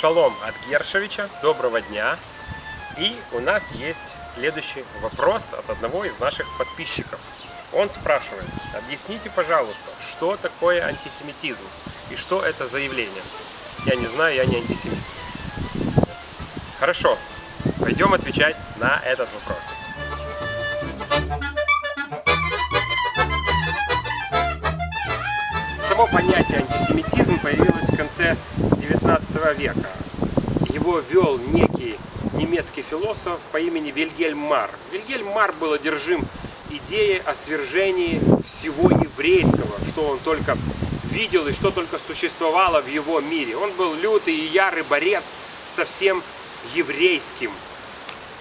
Шалом от Гершевича, доброго дня. И у нас есть следующий вопрос от одного из наших подписчиков. Он спрашивает, объясните, пожалуйста, что такое антисемитизм и что это за явление? Я не знаю, я не антисемит. Хорошо, пойдем отвечать на этот вопрос. Само понятие антисемитизм появилось в конце 19 века. Его ввел некий немецкий философ по имени Вильгельм Мар. Вильгельм Мар был одержим идеей о свержении всего еврейского, что он только видел и что только существовало в его мире. Он был лютый и ярый борец со всем еврейским.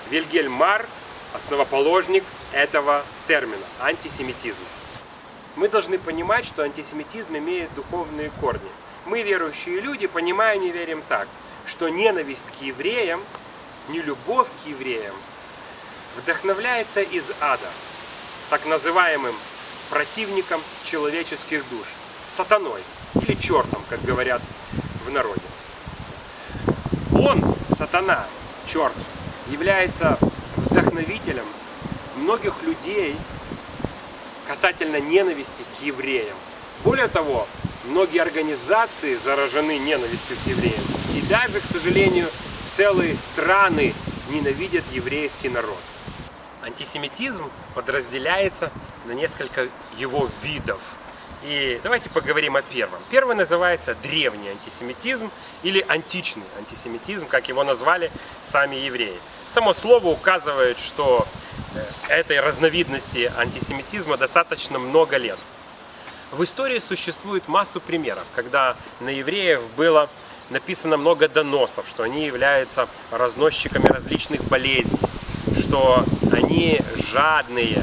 Вильгельм Мар – основоположник этого термина – антисемитизм. Мы должны понимать, что антисемитизм имеет духовные корни. Мы, верующие люди, понимаем и верим так, что ненависть к евреям, не любовь к евреям, вдохновляется из ада, так называемым противником человеческих душ, сатаной или чертом, как говорят в народе. Он, сатана, черт, является вдохновителем многих людей касательно ненависти к евреям. Более того, многие организации заражены ненавистью к евреям. И даже, к сожалению, целые страны ненавидят еврейский народ. Антисемитизм подразделяется на несколько его видов. И давайте поговорим о первом. Первый называется древний антисемитизм или античный антисемитизм, как его назвали сами евреи. Само слово указывает, что э, этой разновидности антисемитизма достаточно много лет. В истории существует массу примеров, когда на евреев было написано много доносов, что они являются разносчиками различных болезней, что они жадные,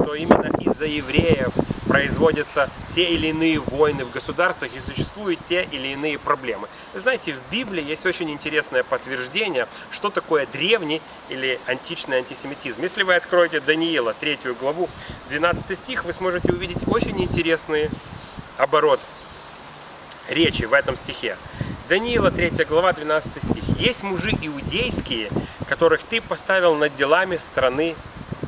что именно из-за евреев производятся те или иные войны в государствах и существуют те или иные проблемы. Знаете, в Библии есть очень интересное подтверждение, что такое древний или античный антисемитизм. Если вы откроете Даниила, 3 главу, 12 стих, вы сможете увидеть очень интересный оборот речи в этом стихе. Даниила, 3 глава, 12 стих. «Есть мужи иудейские, которых ты поставил над делами страны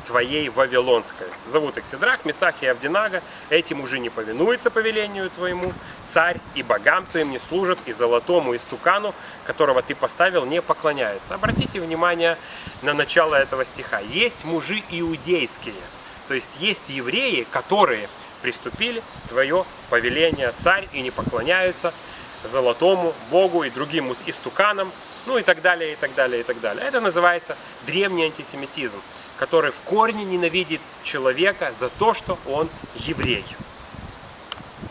твоей Вавилонской. Зовут их Сидрах, Месах и Авдинага. Эти мужи не повинуются повелению твоему. Царь и богам твоим не служат, и золотому, и стукану, которого ты поставил, не поклоняется. Обратите внимание на начало этого стиха. Есть мужи иудейские, то есть есть евреи, которые приступили твое повеление царь и не поклоняются золотому богу и другим истуканам, ну и так далее, и так далее, и так далее. Это называется древний антисемитизм который в корне ненавидит человека за то, что он еврей.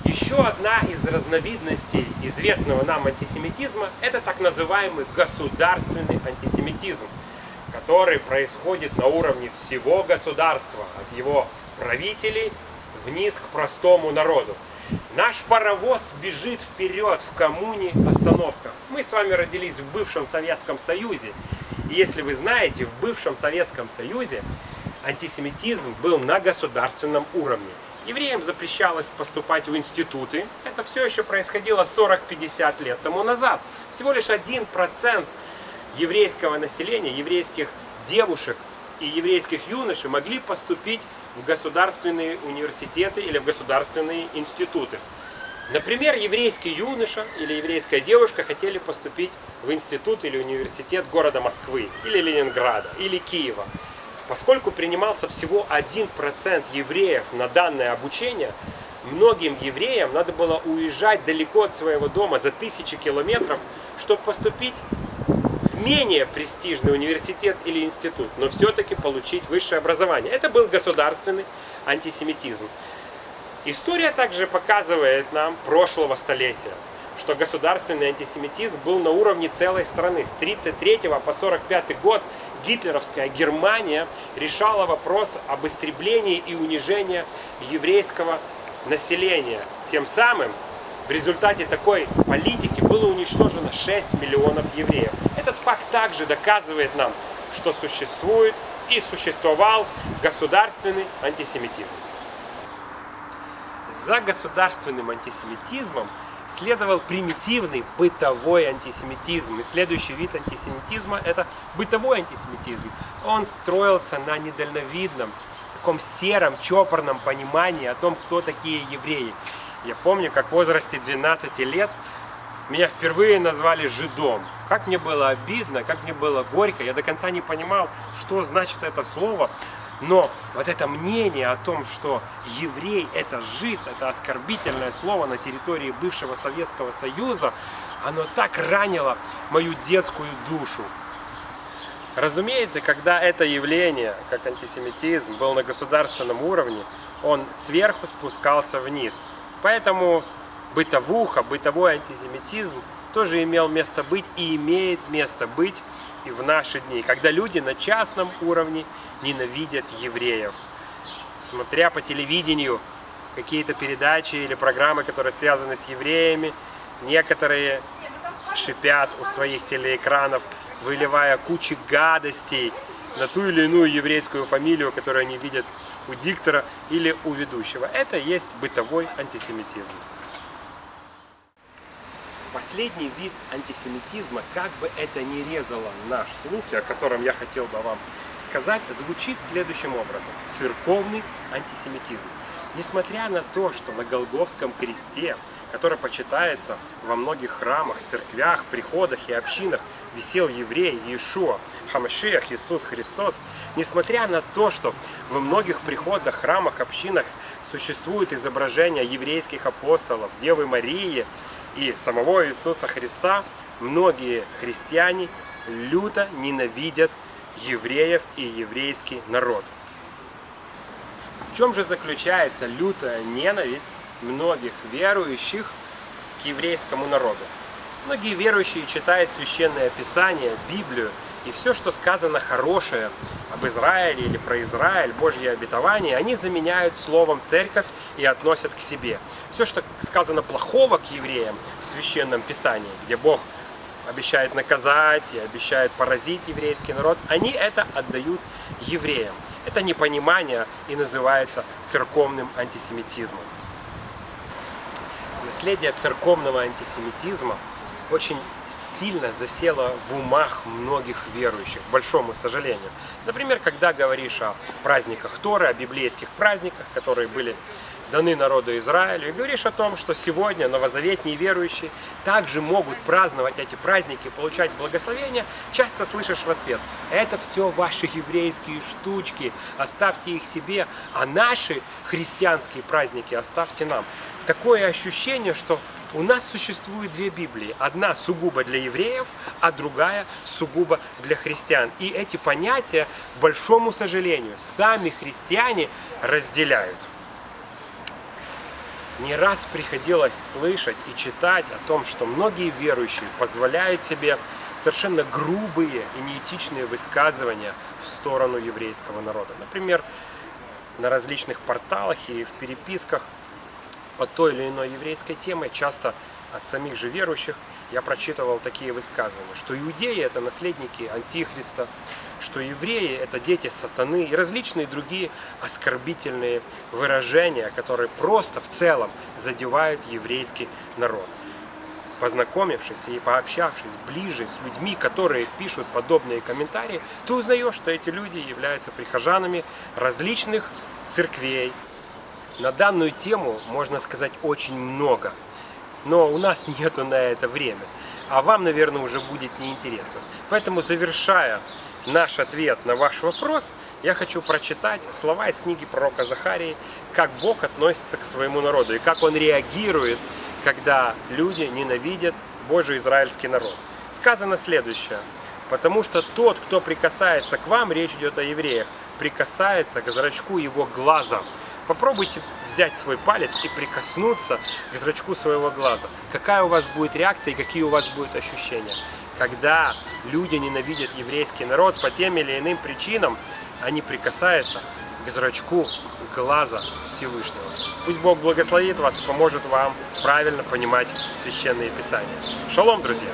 Еще одна из разновидностей известного нам антисемитизма – это так называемый государственный антисемитизм, который происходит на уровне всего государства, от его правителей вниз к простому народу. Наш паровоз бежит вперед в коммуне остановка. Мы с вами родились в бывшем Советском Союзе, и если вы знаете, в бывшем Советском Союзе антисемитизм был на государственном уровне. Евреям запрещалось поступать в институты. Это все еще происходило 40-50 лет тому назад. Всего лишь 1% еврейского населения, еврейских девушек и еврейских юношей могли поступить в государственные университеты или в государственные институты. Например, еврейский юноша или еврейская девушка хотели поступить в институт или университет города Москвы, или Ленинграда, или Киева. Поскольку принимался всего 1% евреев на данное обучение, многим евреям надо было уезжать далеко от своего дома за тысячи километров, чтобы поступить менее престижный университет или институт, но все-таки получить высшее образование. Это был государственный антисемитизм. История также показывает нам прошлого столетия, что государственный антисемитизм был на уровне целой страны. С 1933 по 1945 год гитлеровская Германия решала вопрос об истреблении и унижении еврейского населения. Тем самым в результате такой политики было уничтожено 6 миллионов евреев. Этот факт также доказывает нам, что существует и существовал государственный антисемитизм. За государственным антисемитизмом следовал примитивный бытовой антисемитизм. И следующий вид антисемитизма – это бытовой антисемитизм. Он строился на недальновидном, таком сером, чопорном понимании о том, кто такие евреи. Я помню, как в возрасте 12 лет меня впервые назвали жидом. Как мне было обидно, как мне было горько. Я до конца не понимал, что значит это слово. Но вот это мнение о том, что еврей это жид, это оскорбительное слово на территории бывшего Советского Союза, оно так ранило мою детскую душу. Разумеется, когда это явление, как антисемитизм, был на государственном уровне, он сверху спускался вниз. Поэтому бытовуха, бытовой антисемитизм тоже имел место быть и имеет место быть и в наши дни, когда люди на частном уровне ненавидят евреев. Смотря по телевидению какие-то передачи или программы, которые связаны с евреями, некоторые шипят у своих телеэкранов, выливая кучу гадостей на ту или иную еврейскую фамилию, которую они видят у диктора или у ведущего. Это есть бытовой антисемитизм. Последний вид антисемитизма, как бы это ни резало наш слух, о котором я хотел бы вам сказать, звучит следующим образом. Церковный антисемитизм. Несмотря на то, что на Голговском кресте, который почитается во многих храмах, церквях, приходах и общинах, висел еврей Иешуа, Хамашиах, Иисус Христос, несмотря на то, что во многих приходах, храмах, общинах существует изображение еврейских апостолов, Девы Марии, и самого Иисуса Христа, многие христиане люто ненавидят евреев и еврейский народ. В чем же заключается лютая ненависть многих верующих к еврейскому народу? Многие верующие читают Священное Писание, Библию, и все, что сказано хорошее об Израиле или про Израиль, Божье обетование, они заменяют словом «церковь» и относят к себе. Все, что сказано плохого к евреям в Священном Писании, где Бог обещает наказать и обещает поразить еврейский народ, они это отдают евреям. Это непонимание и называется церковным антисемитизмом. Наследие церковного антисемитизма очень сильно засела в умах многих верующих, к большому сожалению. Например, когда говоришь о праздниках Торы, о библейских праздниках, которые были даны народу Израилю, и говоришь о том, что сегодня новозаветные верующие также могут праздновать эти праздники, получать благословения, часто слышишь в ответ, это все ваши еврейские штучки, оставьте их себе, а наши христианские праздники оставьте нам. Такое ощущение, что у нас существует две Библии. Одна сугубо для евреев, а другая сугубо для христиан. И эти понятия, к большому сожалению, сами христиане разделяют. Не раз приходилось слышать и читать о том, что многие верующие позволяют себе совершенно грубые и неэтичные высказывания в сторону еврейского народа. Например, на различных порталах и в переписках по той или иной еврейской теме, часто от самих же верующих, я прочитывал такие высказывания, что иудеи это наследники Антихриста, что евреи это дети сатаны и различные другие оскорбительные выражения, которые просто в целом задевают еврейский народ. Познакомившись и пообщавшись ближе с людьми, которые пишут подобные комментарии, ты узнаешь, что эти люди являются прихожанами различных церквей. На данную тему можно сказать очень много, но у нас нету на это время, а вам, наверное, уже будет неинтересно. Поэтому, завершая наш ответ на ваш вопрос, я хочу прочитать слова из книги пророка Захарии, как Бог относится к своему народу и как Он реагирует, когда люди ненавидят Божий израильский народ. Сказано следующее. Потому что тот, кто прикасается к вам, речь идет о евреях, прикасается к зрачку его глаза. Попробуйте взять свой палец и прикоснуться к зрачку своего глаза. Какая у вас будет реакция и какие у вас будут ощущения когда люди ненавидят еврейский народ по тем или иным причинам, они прикасаются к зрачку глаза Всевышнего. Пусть Бог благословит вас и поможет вам правильно понимать Священные Писания. Шалом, друзья!